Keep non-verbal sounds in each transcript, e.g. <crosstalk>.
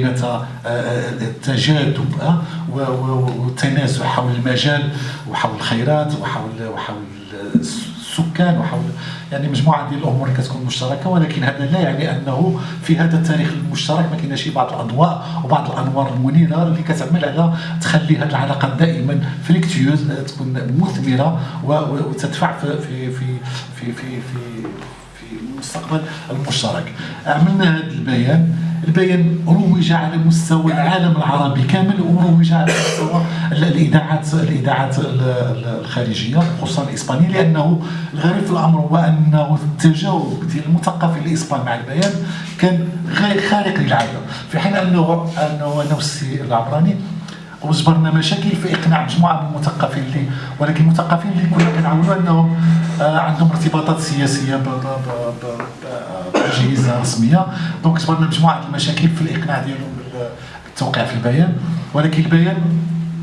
بين تجاذب والتنازع حول المجال وحول الخيرات وحول وحول السكان وحول يعني مجموعة ديال الأمور كتكون مشتركة ولكن هذا لا يعني أنه في هذا التاريخ المشترك ما كايناش بعض الأضواء وبعض الأنوار المنيرة اللي كتعمل على تخلي هذه العلاقات دائما فريكتيوز تكون مثمرة وتدفع في في في في, في في المستقبل المشترك. عملنا هذا البيان. البيان روج على مستوى العالم العربي كامل. وروج على مستوى الاذاعات الإذاعات الخارجية خصوصا الإسبانية لأنه الغريب في الأمر هو أنه التجاوب ديال المثقفين الإسبان مع البيان كان خارق للعادة. في حين انه أنه انه السي العبراني وجبرنا مشاكل في إقناع مجموعة من المثقفين اللي ولكن المثقفين اللي كنا كنعاونوا أنهم آه، عندهم ارتباطات سياسية بأجهزة رسمية. دونك جبرنا مجموعة المشاكل في الإقناع ديالهم بالتوقيع في البيان. ولكن البيان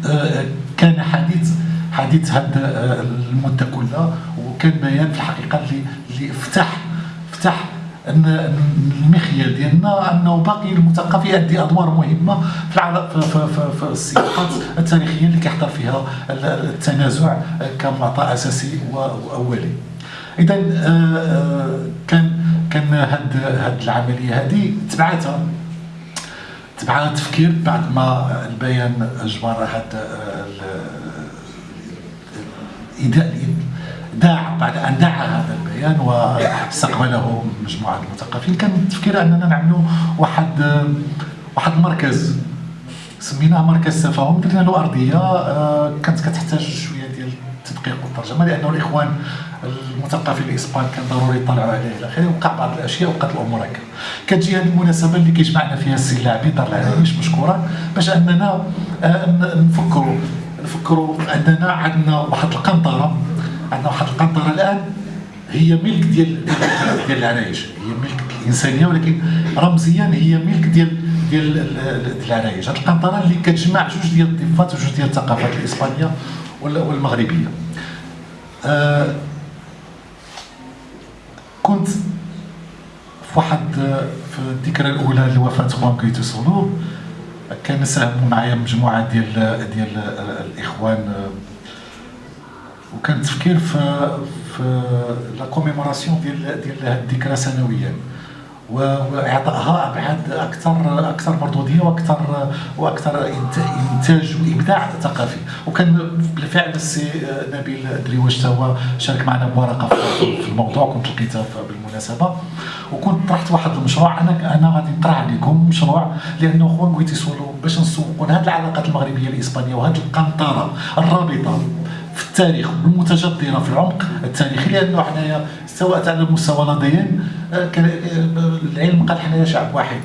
آه، كان حديث حديث هذه آه، المدة كلها وكان بيان في الحقيقة اللي اللي فتح فتح أن المخيال ديالنا أنه باقي المثقف يؤدي أدوار مهمة في في, في, السياقات التاريخية اللي كيحضر فيها التنازع كمعطى أساسي وأولي. اذا آه، آه، كان كان هاد هاد العملية هذه تبعتها تبعها تفكير بعد ما البيان جبر هاد آه، داع بعد أن دعا هذا البيان. واستقبله مجموعة المثقفين. كان التفكير أننا نعملوا واحد واحد المركز سميناه مركز تفاهم درنا له أرضية آه، كانت كتحتاج شوية ديال التدقيق والترجمة لأنه الإخوان المثقفين الإسبان كان ضروري يطلعوا عليه إلى آخره. وقع بعض الأشياء وقعت الأمور هكا. كتجي هذه المناسبة اللي كيجمعنا فيها السي اللاعبي دار العرايش مشكورا باش أننا آه، نفكروا نفكروا أننا عندنا واحد القنطرة عندنا واحد القنطرة الآن. هي ملك ديال <laughs> ديال العرايش هي ملك الانسانيه ولكن رمزيا هي ملك ديال ديال العرايش هذه القنطرة اللي كتجمع جوج ديال الضفات وجوج ديال الثقافات الإسبانية والمغربية. آه كنت في واحد في الذكرى الأولى لوفاة خوان كيتو سولو كان ساهموا معايا مجموعة ديال ديال الإخوان وكان التفكير في في la commémoration ديال ديال هذه الذكرى سنويا. واعطائها ابعاد أكثر أكثر مردودية وأكثر وأكثر إنتاج وإبداع ثقافي. وكان بالفعل السي نبيل دريوش هو شارك معنا بورقه في الموضوع. كنت لقيتها بالمناسبة. وكنت طرحت واحد المشروع. أنا أنا غادي نطرح عليكم مشروع لأنه خوان غويتيسولو باش نسوقوا هذه العلاقات المغربية الإسبانية وهذه القنطرة الرابطة. في التاريخ والمتجدره في العمق التاريخي لأنه حنايا سواء على مستوى نظريا آه، آه، العلم قال حنايا شعب واحد.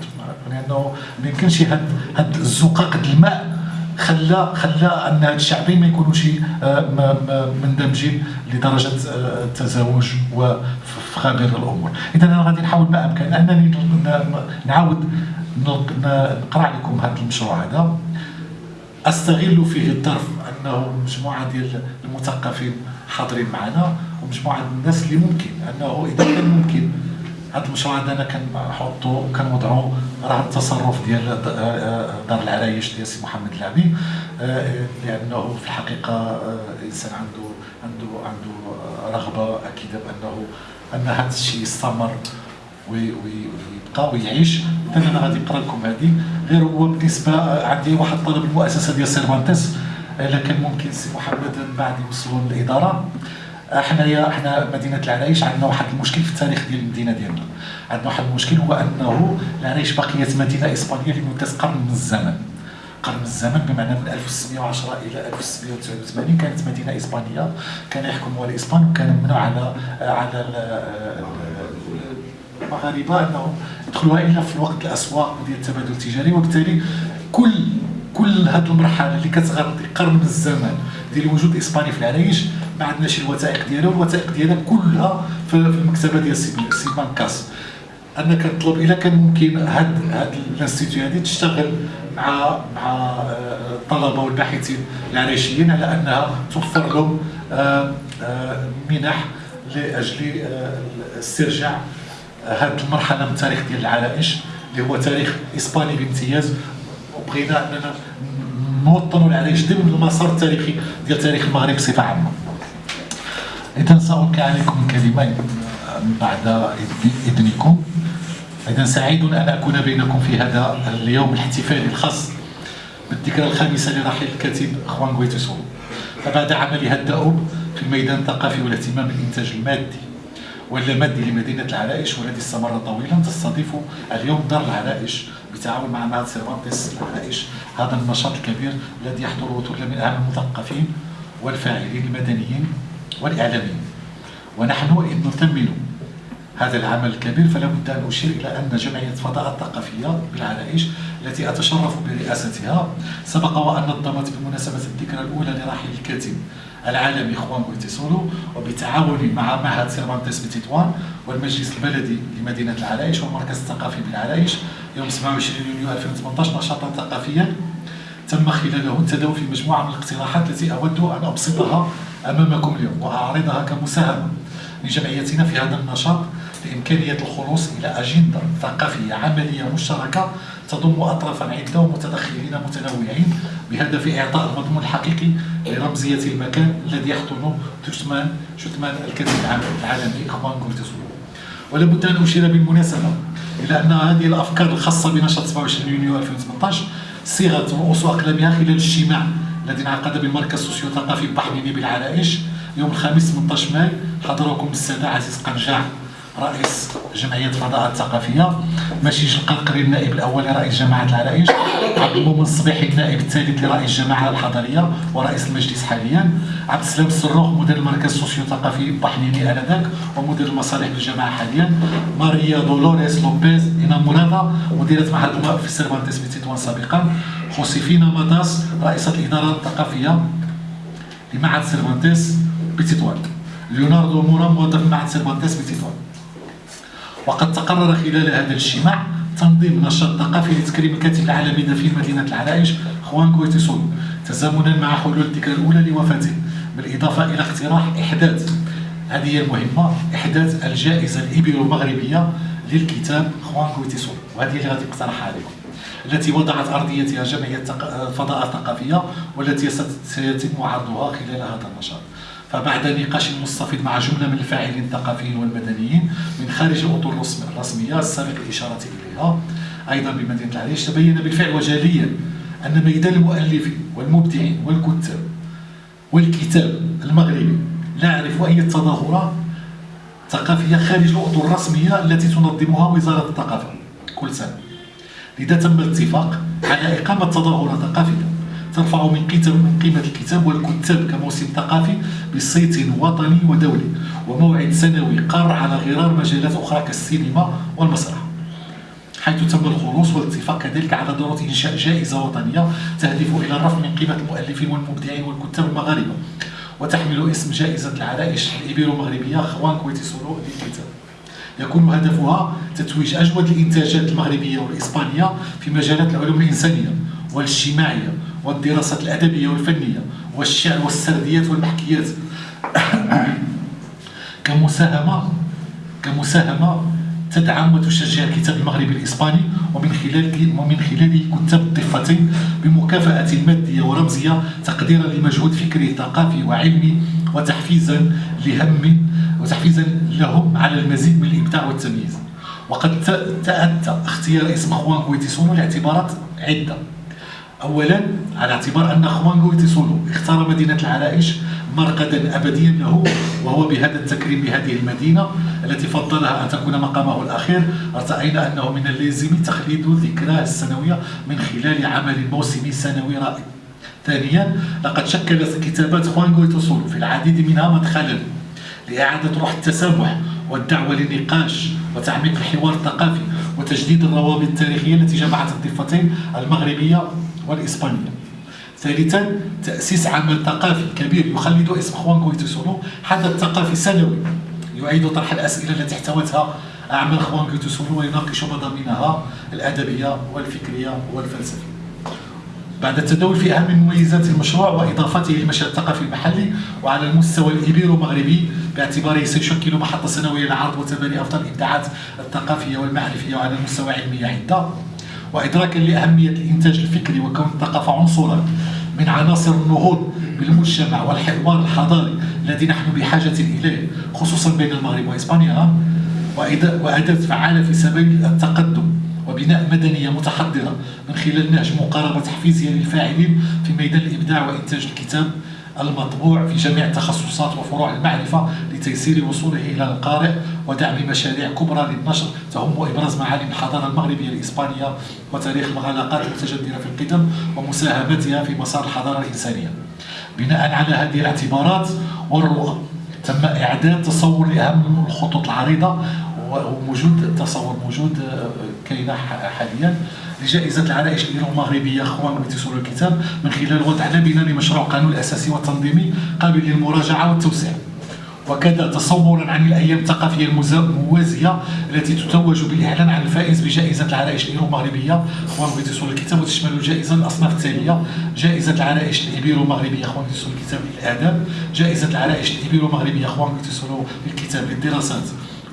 لأنه ما يمكنش هاد هاد الزقاق الماء خلى خلى أن هاد الشعبين ما يكونوش آه، مندمجين لدرجة التزاوج وفي خابر الأمور. اذا أنا غادي نحاول ما امكن انني نعاود نقرأ لكم هذا المشروع هذا. أستغل فيه الظرف أنه مجموعه ديال المثقفين حاضرين معنا ومجموعه الناس اللي ممكن أنه إذا كان ممكن. هذا المشروع هذا أنا كنحطو كنوضعو راه التصرف ديال دار العرايش ديال سي محمد العبي لأنه في الحقيقة انسان عنده عنده عنده رغبة أكيدة بأنه أن هذا الشيء يستمر ويبقى ويعيش. أنا غادي نقرأ لكم هذه غير هو بالنسبة عندي واحد طلب المؤسسة ديال سيرفانتس. الا كان ممكن سي محمد من بعد يوصلوا للإدارة. حنايا حنا مدينة العرايش عندنا واحد المشكل في التاريخ ديال المدينة ديالنا. عندنا واحد المشكل هو أنه العرايش بقيت مدينة إسبانية لمده قرن من الزمن. قرن من الزمن بمعنى من 1610 إلى 1689 كانت مدينة إسبانية. كان يحكمها الإسبان وكان ممنوع على على المغاربة أنهم يدخلوها إلا في الوقت الأسواق ديال التبادل التجاري. وبالتالي كل كل هذه المرحلة اللي كتغطي قرن من الزمن ديال الوجود الاسباني في العرايش ما عندناش الوثائق ديالها والوثائق ديالها كلها في المكتبة ديال سيمانكاس أنا كنطلب إلا كان ممكن هاد هاد ال institut هذه تشتغل مع مع آه، الطلبه والباحثين العرايشيين على أنها توفر لهم آه، آه، منح لأجل استرجاع هذه المرحلة من التاريخ ديال العرائش اللي هو تاريخ إسباني بامتياز وبغينا أننا نوطنوا العريش ضمن المسار التاريخي ديال تاريخ المغرب بصفة عامة. إذا سألقي عليكم كلمة بعد إذنكم. إذا سعيد أن أكون بينكم في هذا اليوم الاحتفالي الخاص بالذكرى الخامسة لرحيل الكاتب خوان غويتيسولو فبعد عملها الدؤوب في الميدان الثقافي والاهتمام بالإنتاج المادي واللامادي لمدينة العرائش والذي استمر طويلا تستضيف اليوم دار العرائش بالتعاون مع معهد سيرفانتس العرائش. هذا النشاط الكبير الذي يحضره ثله من أهم المثقفين والفاعلين المدنيين والإعلاميين. ونحن إذ نثمن هذا العمل الكبير فلا بد أن أشير إلى أن جمعية فضاء الثقافية بالعرائش التي أتشرف برئاستها. سبق وأن نظمت بمناسبة الذكرى الأولى لرحيل الكاتب العالمي خوان غويتيسولو وبالتعاون مع معهد سيرفانتيس بتطوان والمجلس البلدي لمدينة العرائش والمركز الثقافي بالعرائش يوم 27 يونيو 2018 نشاطا ثقافيا. تم خلاله التداول في مجموعة من الاقتراحات التي أود أن أبسطها أمامكم اليوم وأعرضها كمساهمة لجمعيتنا في هذا النشاط لإمكانية الخلوص إلى أجندة ثقافية عملية مشتركة تضم أطرافا عدة ومتدخلين متنوعين بهدف إعطاء المضمون الحقيقي لرمزية المكان الذي يحضن جثمان جثمان الكاتب العالمي خوان غويتيسولو ولا بد أن أشير بالمناسبة إلى أن هذه الأفكار الخاصة بنشاط 27 يونيو 2018 صيغت رؤوس أقلامها خلال الاجتماع الذي انعقد بالمركز السوسيو ثقافي بحنيني بالعرائش يوم الخميس 18 ماي حضره كل من السادة عزيز قنجاع. رئيس جمعية الفضاء الثقافية مشيج القرقري النائب الأول لرئيس جماعة العرائش عبد المؤمن الصبيحي النائب الثالث لرئيس الجماعة الحضرية ورئيس المجلس حاليا عبد السلام السروخ مدير المركز السوسيو ثقافي بحنيني آنذاك ومدير المصالح بالجماعة حاليا ماريا دولوريس لوبيز إنا مورادا مديرة معهد الماء في سيرفانتيس بتطوان سابقا خوسيفينا ماتاس رئيسة الإدارة الثقافية لمعهد سيرفانتيس بتطوان ليوناردو مورا موظف معهد سيرفانتيس بتطوان وقد تقرر خلال هذا الاجتماع تنظيم نشاط ثقافي لتكريم الكاتب العالمي دفين مدينة العرائش خوان غويتيسولو. تزامنا مع حلول الذكرى الأولى لوفاته بالإضافة إلى اقتراح إحداث. هذه المهمة إحداث الجائزة الإبيرو مغربية للكتاب خوان غويتيسولو. وهذه اللي غادي نقترحها عليكم. التي وضعت أرضيتها جمعية الفضاء الثقافية والتي سيتم عرضها خلال هذا النشاط. فبعد نقاش مستفيض مع جملة من الفاعلين الثقافيين والمدنيين من خارج الأطر الرسمية السابق الإشارة إليها. أيضا بمدينة العريش تبين بالفعل وجليا أن ميدان المؤلفين والمبدعين والكتاب والكتاب المغربي لا يعرف أي تظاهرات ثقافية خارج الأطر الرسمية التي تنظمها وزارة الثقافة. كل سنة. لذا تم الاتفاق على إقامة تظاهرة ثقافية. ترفع من قيمة الكتاب والكتاب كموسم ثقافي بصيت وطني ودولي وموعد سنوي قار على غرار مجالات أخرى كالسينما والمسرح. حيث تم الخلوص والاتفاق كذلك على ضرورة إنشاء جائزة وطنية تهدف إلى الرفع من قيمة المؤلفين والمبدعين والكتاب المغاربة وتحمل اسم جائزة العرائش الإبيرو مغربية خوان كويتي سولو للكتاب. يكون هدفها تتويج أجود الإنتاجات المغربية والإسبانية في مجالات العلوم الإنسانية والإجتماعية والدراسات الأدبية والفنية والشعر والسرديات والمحكيات. <coughs> كمساهمة كمساهمة تدعم وتشجع الكتاب المغربي الإسباني ومن خلال ومن خلاله كتاب الضفتين بمكافأة مادية ورمزية تقديرا لمجهود فكري ثقافي وعلمي وتحفيزا لهم وتحفيزا لهم على المزيد من الإبداع والتمييز. وقد تأتى اختيار اسم خوان كويتيسونو لاعتبارات عدة. اولا على اعتبار أن خوان غويتيسولو اختار مدينة العرائش مرقدا ابديا له وهو بهذا التكريم بهذه المدينة التي فضلها أن تكون مقامه الأخير. أرتأينا أنه من اللازم تخليد ذكراه السنوية من خلال عمل موسمي سنوي رائع. ثانيا لقد شكلت كتابات خوان غويتيسولو في العديد منها مدخلا لإعادة روح التسامح والدعوة للنقاش وتعميق الحوار الثقافي وتجديد الروابط التاريخية التي جمعت الضفتين المغربية والإسبانية. ثالثا تأسيس عمل ثقافي كبير يخلد اسم خوان كويتوسولو حدث ثقافي سنوي يعيد طرح الأسئلة التي احتوتها أعمال خوان كويتوسولو ويناقش مضامينها الأدبية والفكرية والفلسفية. بعد التداول في أهم مميزات المشروع وإضافته للمشهد الثقافي المحلي وعلى المستوى الإيبيرو مغربي باعتباره سيشكل محطة سنوية لعرض وتبني أفضل الإبداعات الثقافية والمعرفية وعلى المستوى علمية عدة. وإدراكا لأهمية الإنتاج الفكري وكون الثقافة عنصرا من عناصر النهوض بالمجتمع والحوار الحضاري الذي نحن بحاجة إليه خصوصا بين المغرب وإسبانيا وأداة فعالة في سبيل التقدم وبناء مدنية متحضرة من خلال نهج مقاربة تحفيزية للفاعلين في ميدان الإبداع وإنتاج الكتاب المطبوع في جميع التخصصات وفروع المعرفة لتيسير وصوله إلى القارئ ودعم مشاريع كبرى للنشر. تهم إبراز معالم الحضارة المغربية الإسبانية وتاريخ المغالقات المتجذرة في القدم ومساهمتها في مسار الحضارة الإنسانية. بناء على هذه الاعتبارات والرؤى تم إعداد تصور لأهم الخطوط العريضة وموجود تصور موجود آه، كاينة حاليا لجائزة العرائش المغربية أخوان بتسول الكتاب من خلال وضع لبنة لمشروع قانون الأساسي والتنظيمي قابل للمراجعة والتوسيع. وكذا تصورا عن الأيام الثقافية الموازية التي تتوج بالإعلان عن الفائز بجائزة العرائش الايرو مغربيه اخوان يوصلوا الكتاب وتشمل الجائزه الأصناف التالية. جائزة العرائش الايبيرو مغربيه خوان غويتيسولو الكتاب للاداب جائزة العرائش الايبيرو مغربيه خوان غويتيسولو الكتاب للدراسات.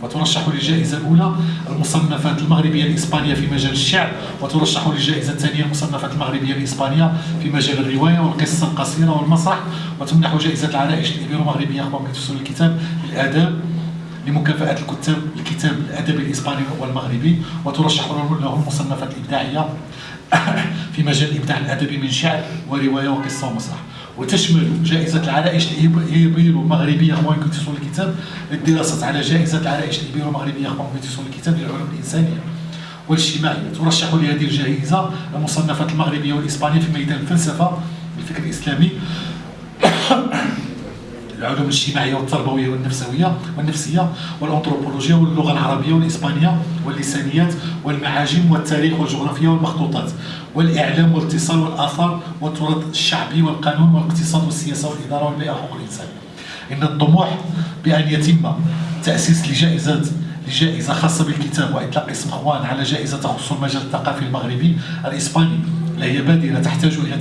وترشح للجائزة الأولى المصنفات المغربية الإسبانية في مجال الشعر وترشح للجائزة الثانية المصنفات المغربية الإسبانية في مجال الرواية والقصة القصيرة والمسرح. وتمنح جائزة العرائش الإبيرو مغربية خوان غويتيسولو الكتاب الآداب لمكافأة الكتاب الكتاب الأدبي الإسباني والمغربي. وترشح له المصنفات الإبداعية <coughs> في مجال الإبداع الأدبي من شعر ورواية وقصة ومسرح. وتشمل جائزة العرائش الإيبيرو المغربية أخوان كنتيسون الكتاب للدراسة على جائزة العرائش الإيبيرو المغربية أخوان كنتيسون الكتاب للعلوم الإنسانية والإجتماعية. ترشح لهذه الجائزة المصنفات المغربية والإسبانية في ميدان الفلسفة الفكر الإسلامي العلوم الاجتماعية والتربوية والنفسوية والنفسية والانثروبولوجيا واللغة العربية والإسبانية واللسانيات والمعاجم والتاريخ والجغرافيا والمخطوطات والإعلام والاتصال والآثار والتراث الشعبي والقانون والاقتصاد والسياسة والإدارة والبيئة وحقوق الإنسان. إن الطموح بأن يتم تأسيس لجائزه لجائزة خاصة بالكتاب وإطلاق اسم أخوان على جائزة تخص المجال الثقافي المغربي الإسباني لا هي بادرة تحتاج إلى